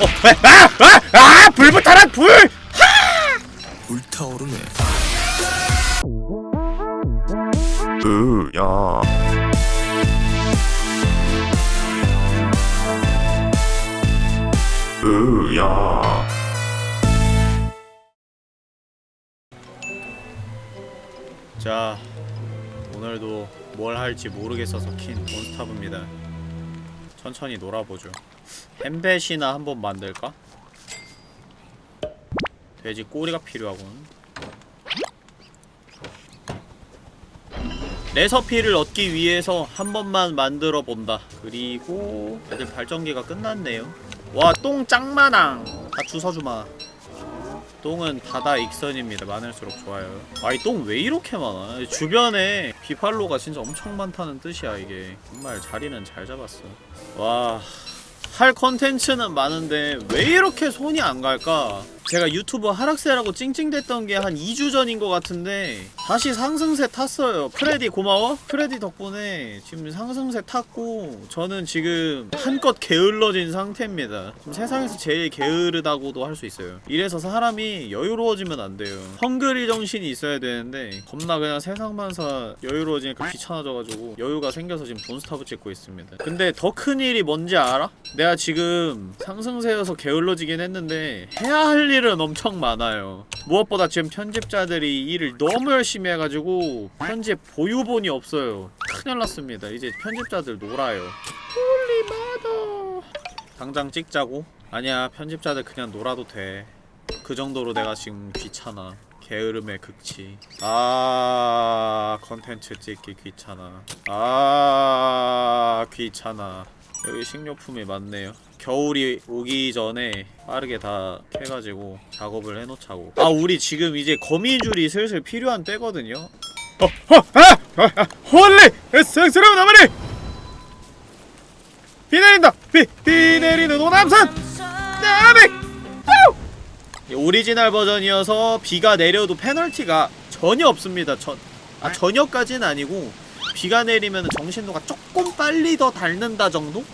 어, 아! 아! 아! 불 붙어라 불! 불타오르네. 으야 으야 자 오늘도 뭘 할지 모르겠어서 킨 몬스타브입니다 천천히 놀아보죠 햄벳이나 한번 만들까? 돼지 꼬리가 필요하군. 레서피를 얻기 위해서 한 번만 만들어 본다. 그리고 애들 발전기가 끝났네요. 와 똥 짱마낭 다 주워주마. 똥은 바다 익선입니다. 많을수록 좋아요. 아이 똥 왜 이렇게 많아? 주변에 비팔로가 진짜 엄청 많다는 뜻이야 이게. 정말 자리는 잘 잡았어. 와... 할 컨텐츠는 많은데 왜 이렇게 손이 안 갈까? 제가 유튜브 하락세라고 찡찡댔던 게 한 2주 전인 것 같은데 다시 상승세 탔어요. 프레디 고마워? 프레디 덕분에 지금 상승세 탔고 저는 지금 한껏 게을러진 상태입니다. 지금 세상에서 제일 게으르다고도 할 수 있어요. 이래서 사람이 여유로워지면 안 돼요. 헝그리 정신이 있어야 되는데 겁나 그냥 세상만사 여유로워지니까 귀찮아져가지고 여유가 생겨서 지금 돈스타브 찍고 있습니다. 근데 더 큰 일이 뭔지 알아? 내가 지금 상승세여서 게을러지긴 했는데 해야 할 일은 엄청 많아요. 무엇보다 지금 편집자들이 일을 너무 열심히 해가지고 편집 보유본이 없어요. 큰일 났습니다. 이제 편집자들 놀아요. Holy mother! 당장 찍자고? 아니야 편집자들 그냥 놀아도 돼그 정도로 내가 지금 귀찮아. 게으름의 극치. 아 컨텐츠 찍기 귀찮아. 아 귀찮아 여기 식료품이 많네요 겨울이 오기 전에 빠르게 다 캐가지고 작업을 해놓자고 아 우리 지금 이제 거미줄이 슬슬 필요한 때거든요 어, 어, 아! 아, 아, holy! 성스러운 어머니! 비 내린다! 비! 비 내리는 호남선! 나비! 오리지널 버전이어서 비가 내려도 페널티가 전혀 없습니다 전, 아 전혀까지는 아니고 비가 내리면 정신도가 조금 빨리 더 닳는다 정도?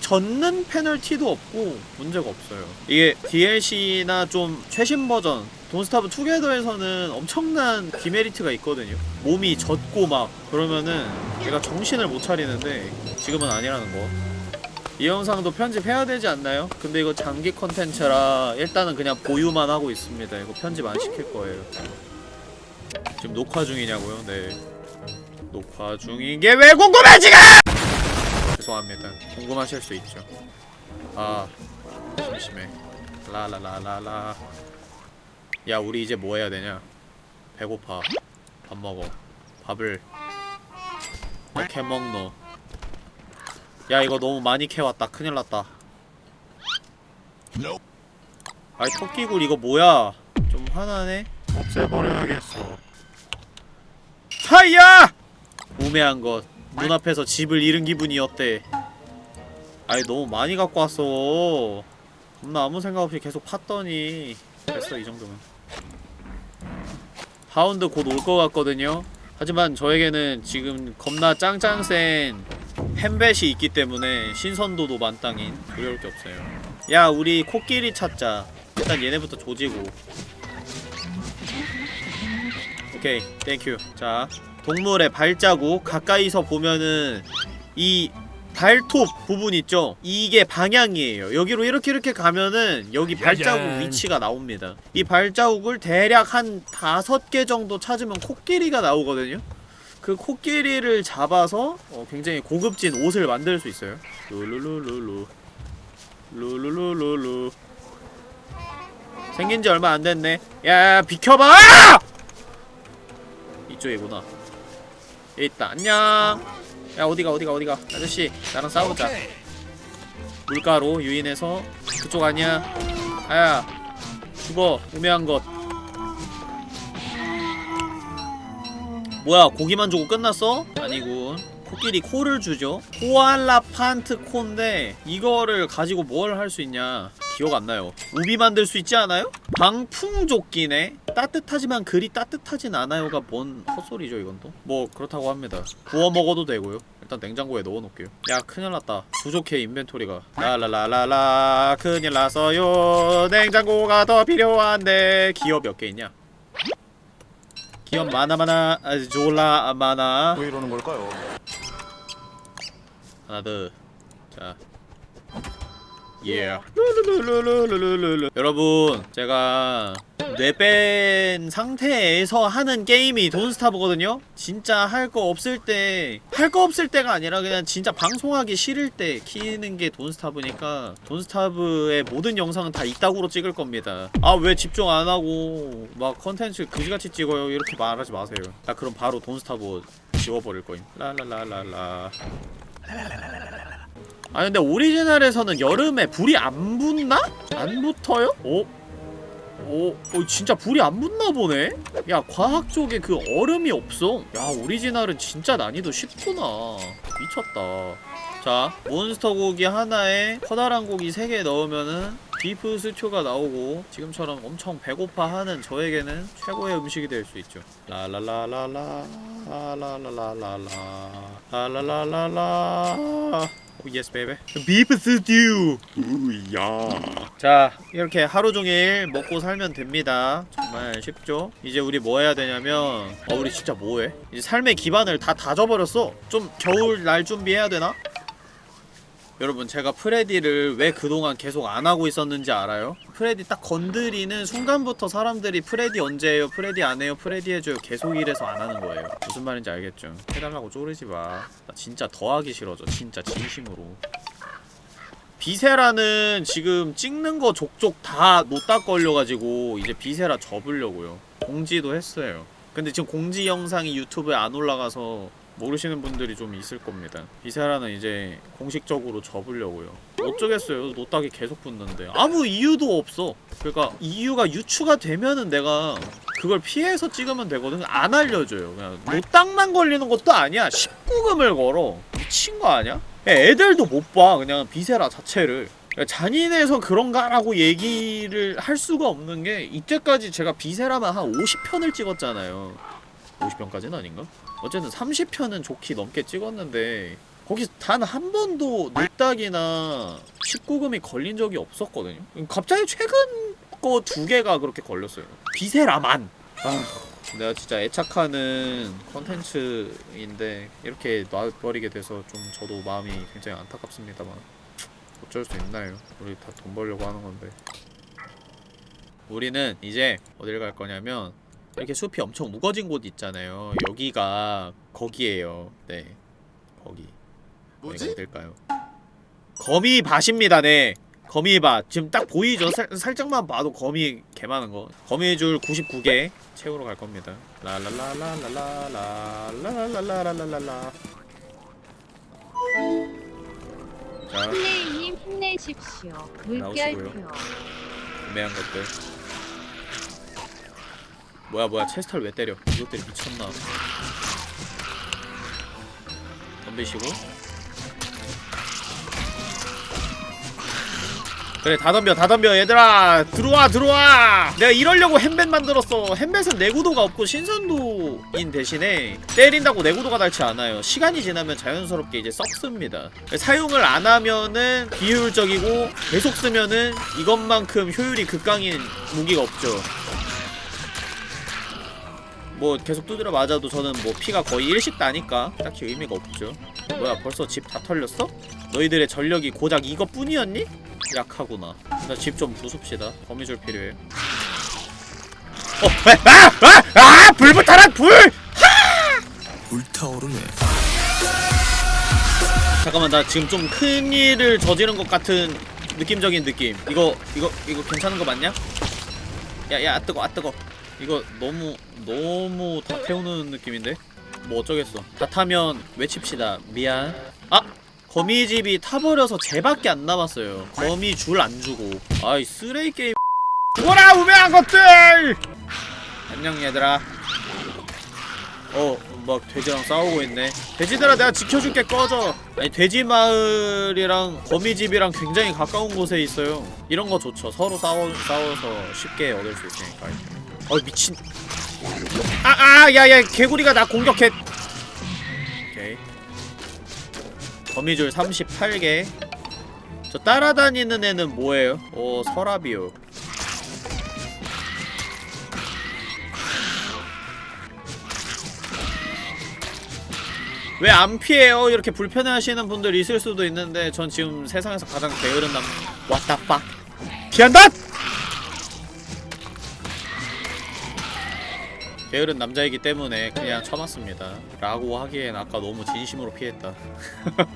젖는 페널티도 없고 문제가 없어요 이게 DLC나 좀 최신 버전 돈스타브 투게더에서는 엄청난 디메리트가 있거든요 몸이 젖고 막 그러면은 얘가 정신을 못 차리는데 지금은 아니라는 거 이 영상도 편집해야 되지 않나요? 근데 이거 장기 컨텐츠라 일단은 그냥 보유만 하고 있습니다 이거 편집 안 시킬 거예요 지금 녹화 중이냐고요? 네 녹화 중인 게 왜 궁금해 지금! 죄송합니다. 궁금하실 수 있죠. 아, 심심해. 라라라라라. 야, 우리 이제 뭐 해야 되냐? 배고파. 밥 먹어. 밥을 이렇게 먹노. 야, 이거 너무 많이 캐왔다. 큰일 났다. 아이, 토끼굴 이거 뭐야? 좀 화나네? 없애버려야겠어. 하야! 우매한 것. 눈앞에서 집을 잃은 기분이 어때? 아니 너무 많이 갖고 왔어. 겁나 아무 생각 없이 계속 팠더니. 됐어 이 정도면. 하운드 곧 올 것 같거든요. 하지만 저에게는 지금 겁나 짱짱 센 햄벳이 있기 때문에 신선도도 만땅인. 두려울 게 없어요. 야 우리 코끼리 찾자. 일단 얘네부터 조지고. 오케이 thank you 자 동물의 발자국 가까이서 보면은 이 발톱 부분 있죠? 이게 방향이에요. 여기로 이렇게 이렇게 가면은 여기 발자국 짜잔. 위치가 나옵니다. 이 발자국을 대략 한 다섯 개 정도 찾으면 코끼리가 나오거든요? 그 코끼리를 잡아서 어, 굉장히 고급진 옷을 만들 수 있어요. 룰루루루루 룰루루루루 생긴 지 얼마 안 됐네. 야, 비켜봐! 이쪽이구나. 여기 있다 안녕. 야 어디가 어디가 어디가? 아저씨 나랑 싸우자. 물가로 유인해서 그쪽 아니야? 아야 죽어 우매한 것. 뭐야 고기만 주고 끝났어? 아니군. 코끼리 코를 주죠. 코알라 판트 코인데 이거를 가지고 뭘 할 수 있냐? 기억 안 나요. 우비 만들 수 있지 않아요? 방풍조끼네 따뜻하지만 그리 따뜻하진 않아요가 뭔 헛소리죠 이건 또? 뭐 그렇다고 합니다. 구워 먹어도 되고요. 일단 냉장고에 넣어놓을게요. 야 큰일났다. 부족해 인벤토리가. 라라라라라 큰일 났어요. 냉장고가 더 필요한데 기어 몇개 있냐? 기어 많아 많아. 아, 졸라 많아. 왜 이러는 걸까요? 하나 더자 예. 룰루루루루루루루. 여러분, 제가 뇌뺀 상태에서 하는 게임이 Don't Starve거든요? 진짜 할 거 없을 때, 할 거 없을 때가 아니라 그냥 진짜 방송하기 싫을 때 키는 게 Don't Starve니까 Don't Starve의 모든 영상은 다 이따구로 찍을 겁니다. 아, 왜 집중 안 하고 막 컨텐츠 그지같이 찍어요? 이렇게 말하지 마세요. 나 그럼 바로 Don't Starve 지워버릴 거임. 라라라라라. 아 근데 오리지널에서는 여름에 불이 안 붙나? 안 붙어요? 오? 오, 어, 진짜 불이 안 붙나 보네? 야, 과학 쪽에 그 얼음이 없어. 야, 오리지널은 진짜 난이도 쉽구나. 미쳤다. 자, 몬스터 고기 하나에 커다란 고기 3개 넣으면은 비프 스튜가 나오고 지금처럼 엄청 배고파하는 저에게는 최고의 음식이 될 수 있죠. 라라라라라 라라라라라 라 라라라라 yes baby 비프 스튜 우야 자 이렇게 하루 종일 먹고 살면 됩니다. 정말 쉽죠? 이제 우리 뭐 해야 되냐면 어 우리 진짜 뭐해? 이제 삶의 기반을 다 다져버렸어. 좀 겨울 날 준비해야 되나? 여러분 제가 Freddy를 왜 그동안 계속 안 하고 있었는지 알아요? Freddy 딱 건드리는 순간부터 사람들이 Freddy 언제 해요? Freddy 안 해요? Freddy 해줘요 계속 이래서 안 하는 거예요 무슨 말인지 알겠죠? 해달라고 쪼르지 마나 진짜 더 하기 싫어져 진짜 진심으로 Viscera는 지금 찍는 거 족족 다 노딱 걸려가지고 이제 Viscera 접으려고요 공지도 했어요 근데 지금 공지 영상이 유튜브에 안 올라가서 모르시는 분들이 좀 있을 겁니다. Viscera는 이제 공식적으로 접으려고요. 어쩌겠어요. 노딱이 계속 붙는데 아무 이유도 없어. 그러니까 이유가 유추가 되면은 내가 그걸 피해서 찍으면 되거든. 안 알려줘요. 그냥 노딱만 걸리는 것도 아니야. 19금을 걸어. 미친 거 아니야? 애들도 못 봐. 그냥 Viscera 자체를. 잔인해서 그런가라고 얘기를 할 수가 없는 게 이때까지 제가 Viscera만 한 50편을 찍었잖아요. 50편까지는 아닌가? 어쨌든 30편은 좋게 넘게 찍었는데 거기 단 한 번도 노딱이나 19금이 걸린 적이 없었거든요. 갑자기 최근 거 두 개가 그렇게 걸렸어요. Viscera만. 아 내가 진짜 애착하는 컨텐츠인데 이렇게 놔버리게 돼서 좀 저도 마음이 굉장히 안타깝습니다만 어쩔 수 있나요? 우리 다 돈 벌려고 하는 건데. 우리는 이제 어딜 갈 거냐면 이렇게 숲이 엄청 우거진 곳 있잖아요. 여기가 거기에요. 네, 거기. 뭐지? 어딜까요? 거미밭입니다. 네, 거미밭. 지금 딱 보이죠? 살, 살짝만 봐도 거미 개 많은 거. 거미줄 99개 채우러 갈 겁니다. 라라라라라라라라라라라라라. 자, 플레이님 힘내십시오. 물결표. 구매한 것들. 뭐야 뭐야 체스터를 왜 때려? 이것들이 미쳤나? 덤비시고. 그래 다 덤벼 다 덤벼 얘들아! 들어와 들어와! 내가 이러려고 햄벳 만들었어. 햄벳은 내구도가 없고 신선도인 대신에 때린다고 내구도가 닳지 않아요. 시간이 지나면 자연스럽게 이제 썩습니다. 사용을 안 하면은 비효율적이고 계속 쓰면은 이것만큼 효율이 극강인 무기가 없죠 뭐 계속 두드려 맞아도 저는 뭐 피가 거의 일씩 나니까 딱히 의미가 없죠 뭐야 벌써 집 다 털렸어? 너희들의 전력이 고작 이것뿐이었니? 약하구나 나 집 좀 부숩시다 거미줄 필요해 어! 아! 아! 아! 불부타라 불! 불타오르네. 잠깐만 나 지금 좀 큰일을 저지른 것 같은 느낌적인 느낌 이거 이거 이거 괜찮은 거 맞냐? 야야 아 뜨거 아 뜨거 이거 너무 너무 다 태우는 느낌인데? 뭐 어쩌겠어 다 타면 외칩시다 미안 아! 거미집이 타버려서 쟤밖에 안 남았어요 거미 줄 안 주고 아이 쓰레기 게임 뭐라 우매한 것들! 안녕 얘들아 어, 막 돼지랑 싸우고 있네. 돼지들아, 내가 지켜줄게. 꺼져. 아니 돼지 마을이랑 거미집이랑 굉장히 가까운 곳에 있어요. 이런 거 좋죠. 서로 싸워 싸워서 쉽게 얻을 수 있으니까. 어 미친 아아 야야 개구리가 나 공격해 오케이 거미줄 38개 저 따라다니는 애는 뭐예요? 오 서랍이요 왜 안 피해요? 이렇게 불편해하시는 분들 있을 수도 있는데 전 지금 세상에서 가장 게으른 남 왔다 빡 피한다! 게으른 남자이기 때문에 그냥 참았습니다. 라고 하기엔 아까 너무 진심으로 피했다.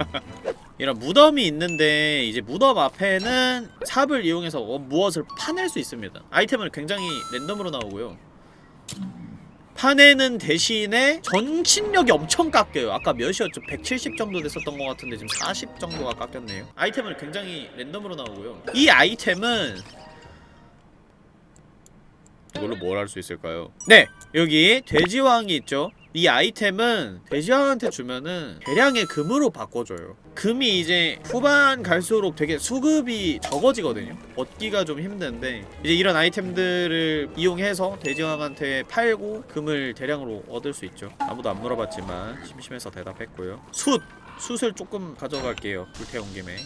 이런 무덤이 있는데 이제 무덤 앞에는 삽을 이용해서 어, 무엇을 파낼 수 있습니다. 아이템을 굉장히 랜덤으로 나오고요. 파내는 대신에 전신력이 엄청 깎여요. 아까 몇이었죠? 170 정도 됐었던 것 같은데 지금 40 정도가 깎였네요. 아이템을 굉장히 랜덤으로 나오고요. 이 아이템은 이걸로 뭘 할 수 있을까요? 네! 여기 돼지왕이 있죠? 이 아이템은 돼지왕한테 주면은 대량의 금으로 바꿔줘요. 금이 이제 후반 갈수록 되게 수급이 적어지거든요. 얻기가 좀 힘든데 이제 이런 아이템들을 이용해서 돼지왕한테 팔고 금을 대량으로 얻을 수 있죠. 아무도 안 물어봤지만 심심해서 대답했고요. 숯! 숯을 조금 가져갈게요. 불태운 김에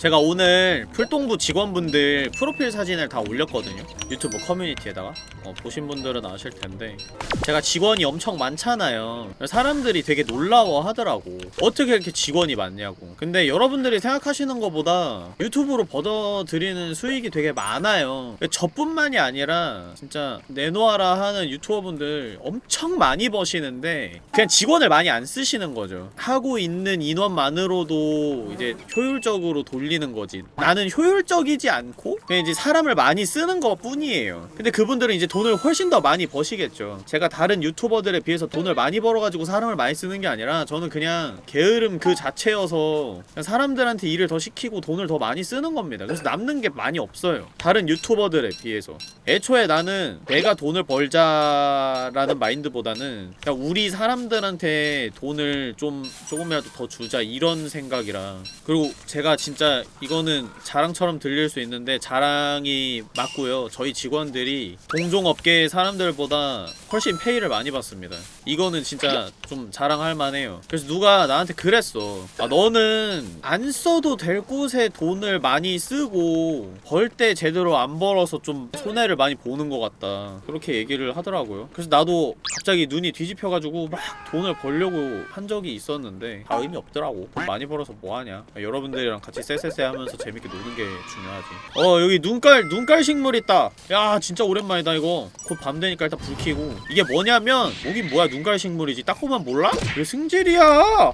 제가 오늘 풀동부 직원분들 프로필 사진을 다 올렸거든요. 유튜브 커뮤니티에다가. 어, 보신 분들은 아실 텐데. 제가 직원이 엄청 많잖아요. 사람들이 되게 놀라워 하더라고. 어떻게 이렇게 직원이 많냐고. 근데 여러분들이 생각하시는 것보다 유튜브로 벌어들이는 수익이 되게 많아요. 저뿐만이 아니라 진짜 내놓아라 하는 유튜버분들 엄청 많이 버시는데 그냥 직원을 많이 안 쓰시는 거죠. 하고 있는 인원만으로도 이제 효율적으로 돌리 는 거지. 나는 효율적이지 않고 그냥 이제 사람을 많이 쓰는 것 뿐이에요. 근데 그분들은 이제 돈을 훨씬 더 많이 버시겠죠. 제가 다른 유튜버들에 비해서 돈을 많이 벌어가지고 사람을 많이 쓰는 게 아니라 저는 그냥 게으름 그 자체여서 사람들한테 일을 더 시키고 돈을 더 많이 쓰는 겁니다. 그래서 남는 게 많이 없어요. 다른 유튜버들에 비해서. 애초에 나는 내가 돈을 벌자라는 마인드보다는 그냥 우리 사람들한테 돈을 좀 조금이라도 더 주자 이런 생각이라. 그리고 제가 진짜 이거는 자랑처럼 들릴 수 있는데 자랑이 맞고요. 저희 직원들이 동종업계 사람들보다 훨씬 페이를 많이 받습니다. 이거는 진짜 좀 자랑할 만해요. 그래서 누가 나한테 그랬어. 아 너는 안 써도 될 곳에 돈을 많이 쓰고 벌 때 제대로 안 벌어서 좀 손해를 많이 보는 것 같다. 그렇게 얘기를 하더라고요. 그래서 나도 갑자기 눈이 뒤집혀가지고 막 돈을 벌려고 한 적이 있었는데 다 의미 없더라고. 돈 많이 벌어서 뭐하냐. 여러분들이랑 같이 쎄쎄 쎄 하면서 재밌게 노는 게 중요하지. 어 여기 눈깔 눈깔 식물 있다. 야 진짜 오랜만이다 이거. 곧 밤 되니까 일단 불 켜고. 이게 뭐냐면 여긴 뭐야 눈깔 식물이지. 딱 보면 몰라? 왜 승질이야?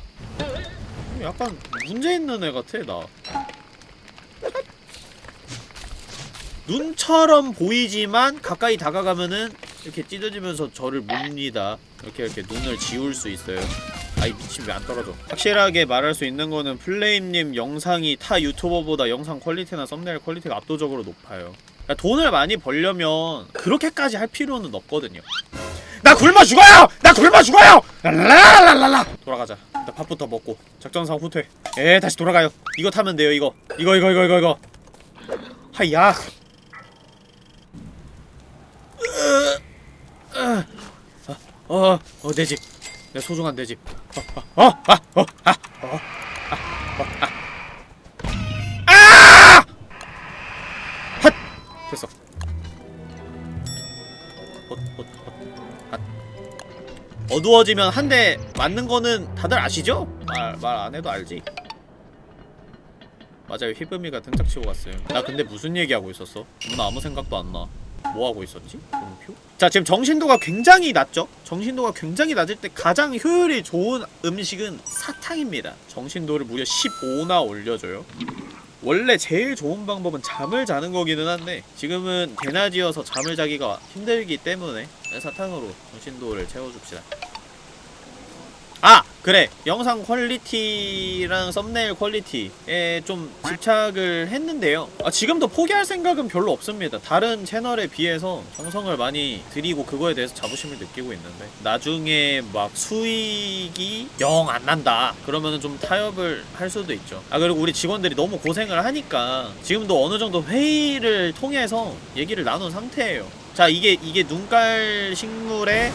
약간 문제 있는 애 같아 나. 눈처럼 보이지만 가까이 다가가면은 이렇게 찢어지면서 저를 묻니다. 이렇게 이렇게 눈을 지울 수 있어요. 아이 미친 왜 안 떨어져. 확실하게 말할 수 있는 거는 플레임님 영상이 타 유튜버보다 영상 quality나 thumbnail quality가 압도적으로 높아요. 그러니까 돈을 많이 벌려면 그렇게까지 할 필요는 없거든요. 나 굶어 죽어요! 나 굶어 죽어요! 랄랄랄랄라! 돌아가자. 일단 밥부터 먹고 작전상 후퇴. 에 다시 돌아가요. 이거 타면 돼요 이거. 이거 이거 이거 이거 이거. 하야 어, 어, 내 집. 내 소중한 내 집. 어, 어, 어, 아, 어, 아, 어, 아, 어, 아. 아! 핫! 됐어. 헛, 헛, 헛, 핫. 어두워지면 한 대 맞는 거는 다들 아시죠? 말, 말 안 해도 알지. 맞아요, 희범이가 등짝 치고 갔어요. 나 근데 무슨 얘기하고 있었어? 나 아무 생각도 안 나. 뭐 하고 있었지? 물음표? 자 지금 정신도가 굉장히 낮죠? 정신도가 굉장히 낮을 때 가장 효율이 좋은 음식은 사탕입니다 정신도를 무려 15나 올려줘요 원래 제일 좋은 방법은 잠을 자는 거기는 한데 지금은 대낮이어서 잠을 자기가 힘들기 때문에 사탕으로 정신도를 채워줍시다 아! 그래. 영상 quality랑 thumbnail quality에 좀 집착을 했는데요. 아, 지금도 포기할 생각은 별로 없습니다. 다른 채널에 비해서 정성을 많이 들이고 그거에 대해서 자부심을 느끼고 있는데 나중에 막 수익이 영 안 난다. 그러면은 좀 타협을 할 수도 있죠. 아 그리고 우리 직원들이 너무 고생을 하니까 지금도 어느 정도 회의를 통해서 얘기를 나눈 상태예요. 자 이게 이게 눈깔 식물의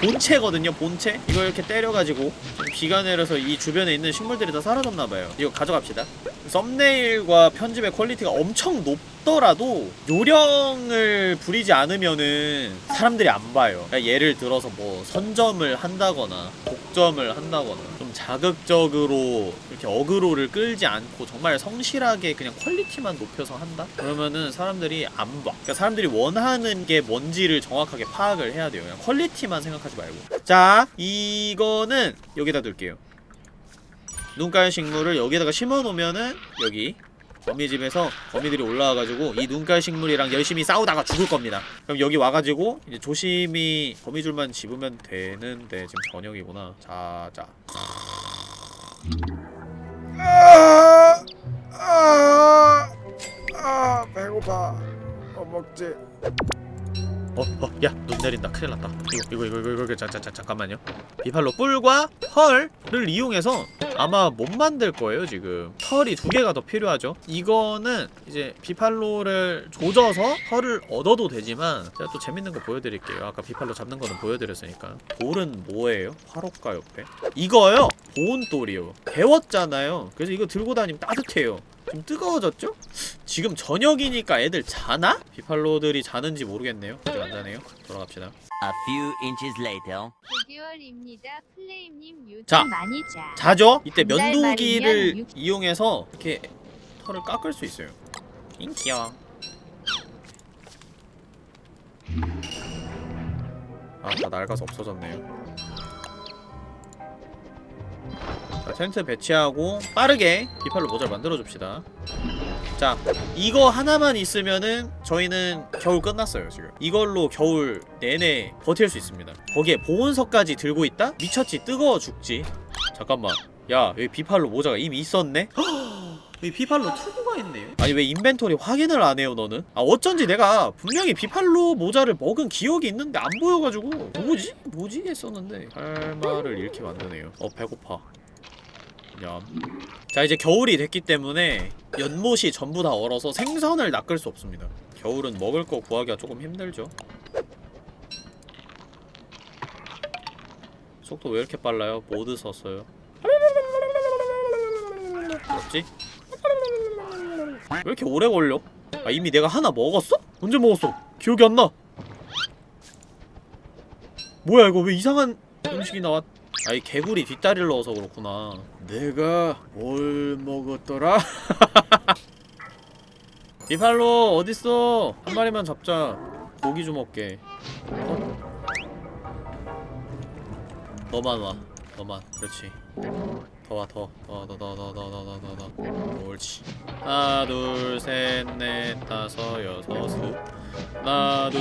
본체거든요 본체? 이거 이렇게 때려가지고 좀 비가 내려서 이 주변에 있는 식물들이 다 사라졌나봐요. 이거 가져갑시다. thumbnail과 편집의 quality가 엄청 높더라도 요령을 부리지 않으면은 사람들이 안 봐요 그러니까 예를 들어서 뭐 선점을 한다거나 독점을 한다거나 좀 자극적으로 이렇게 어그로를 끌지 않고 정말 성실하게 그냥 quality만 높여서 한다? 그러면은 사람들이 안 봐. 그러니까 사람들이 원하는 게 뭔지를 정확하게 파악을 해야 돼요. 그냥 quality만 생각하지 말고. 자, 이거는 여기다 둘게요. 눈깔 식물을 여기다가 심어 놓으면은 여기 거미집에서 거미들이 올라와가지고 이 눈깔 식물이랑 열심히 싸우다가 죽을 겁니다. 그럼 여기 와가지고 이제 조심히 거미줄만 집으면 되는데 지금 저녁이구나. 자, 자. 아, 아, 아, 배고파. 뭐 먹지? 어, 어, 야, 눈 내린다. 큰일 났다. 이거, 이거, 이거, 이거, 이거, 자, 자, 자, 잠깐만요. 비팔로 뿔과 털을 이용해서 아마 못 만들 거예요, 지금. 털이 두 개가 더 필요하죠. 이거는 이제 비팔로를 조져서 털을 얻어도 되지만 제가 또 재밌는 거 보여드릴게요. 아까 비팔로 잡는 거는 보여드렸으니까. 돌은 뭐예요? 화로가 옆에. 이거요! 보온돌이요. 데웠잖아요. 그래서 이거 들고 다니면 따뜻해요. 좀 뜨거워졌죠? 지금 저녁이니까 애들 자나? 비팔로들이 자는지 모르겠네요. 자네요. 돌아갑시다. A few inches later. 9개월입니다. 플레임님 요즘 자. 많이 자. 자죠? 이때 면도기를 육- 이용해서 이렇게 털을 깎을 수 있어요. 잉 귀여워. 아, 다 낡아서 없어졌네요. 자, 텐트 배치하고 빠르게 비팔로 모자를 만들어줍시다. 자, 이거 하나만 있으면은 저희는 겨울 끝났어요, 지금. 이걸로 겨울 내내 버틸 수 있습니다. 거기에 보온석까지 들고 있다? 미쳤지, 뜨거워 죽지. 잠깐만. 야, 여기 비팔로 모자가 이미 있었네? 여기 비팔로 투구가 있네요? 아니 왜 인벤토리 확인을 안 해요 너는? 아 어쩐지 내가 분명히 비팔로 모자를 먹은 기억이 있는데 안 보여가지고 뭐지? 뭐지? 했었는데 할 말을 잃게 만드네요 어 배고파 냠. 자 이제 겨울이 됐기 때문에 연못이 전부 다 얼어서 생선을 낚을 수 없습니다 겨울은 먹을 거 구하기가 조금 힘들죠 속도 왜 이렇게 빨라요? 모드 썼어요 뭐지? 왜 이렇게 오래 걸려? 아 이미 내가 하나 먹었어? 언제 먹었어? 기억이 안 나. 뭐야 이거 왜 이상한 음식이 나왔? 아이 개구리 뒷다리를 넣어서 그렇구나. 내가 뭘 먹었더라? Beefalo 어딨어? 한 마리만 잡자. 고기 좀 먹게. 어? 너만 와. 너만. 그렇지. 더 와, 더. 더, 더, 더, 더, 더, 더, 더, 더, 더. 옳지. 하나, 둘, 셋, 넷, 다섯, 여섯, 스. 하나, 둘.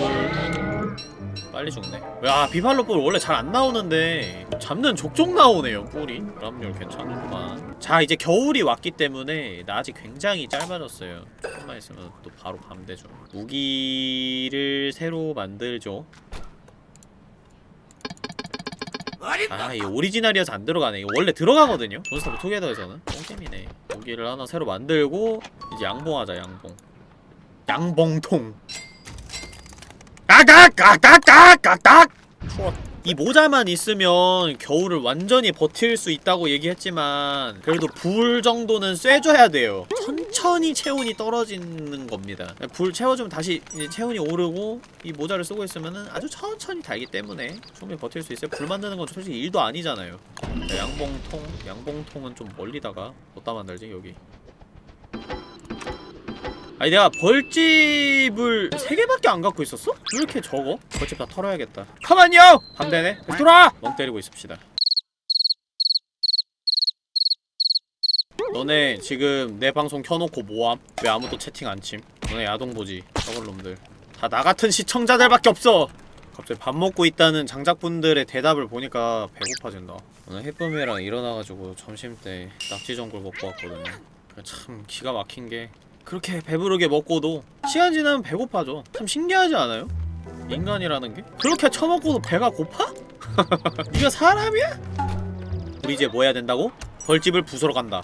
빨리 죽네. 야, 비팔로 뿔 원래 잘 안 나오는데 잡는 족족 나오네요, 뿔이. 그럼요, 괜찮구만. 자, 이제 겨울이 왔기 때문에 낮이 굉장히 짧아졌어요. 조금만 있으면 또 바로 밤 되죠. 무기를 새로 만들죠. 아, 이 오리지널이어서 안 들어가네. 이거 원래 들어가거든요. 존스타브 투게더에서는. 똥잼이네. 무기를 하나 새로 만들고 이제 양봉하자, 양봉. 양봉통. 까깍까깍까깍깍! 추워. 이 모자만 있으면 겨울을 완전히 버틸 수 있다고 얘기했지만 그래도 불 정도는 쐬줘야 돼요. 천천히 체온이 떨어지는 겁니다. 불 채워주면 다시 체온이 오르고 이 모자를 쓰고 있으면은 아주 천천히 달기 때문에 충분히 버틸 수 있어요. 불 만드는 건 솔직히 일도 아니잖아요. 자, 양봉통 양봉통은 좀 멀리다가 어디다 만들지 여기 아니 내가 벌집을 3개밖에 안 갖고 있었어? 왜 이렇게 적어? 벌집 다 털어야겠다 가만요! 반대네 돌아! 멍 때리고 있읍시다 너네 지금 내 방송 켜놓고 뭐함? 왜 아무도 채팅 안 침? 너네 야동보지 저걸 놈들 다 나같은 시청자들밖에 없어 갑자기 밥 먹고 있다는 장작분들의 대답을 보니까 배고파진다 오늘 해쁨이랑 일어나가지고 점심때 낙지전골 먹고 왔거든요 참 기가 막힌 게 그렇게 배부르게 먹고도 시간 지나면 배고파져 참 신기하지 않아요? 인간이라는 게? 그렇게 처먹고도 배가 고파? 네가 사람이야? 우리 이제 뭐 해야 된다고? 벌집을 부수러 간다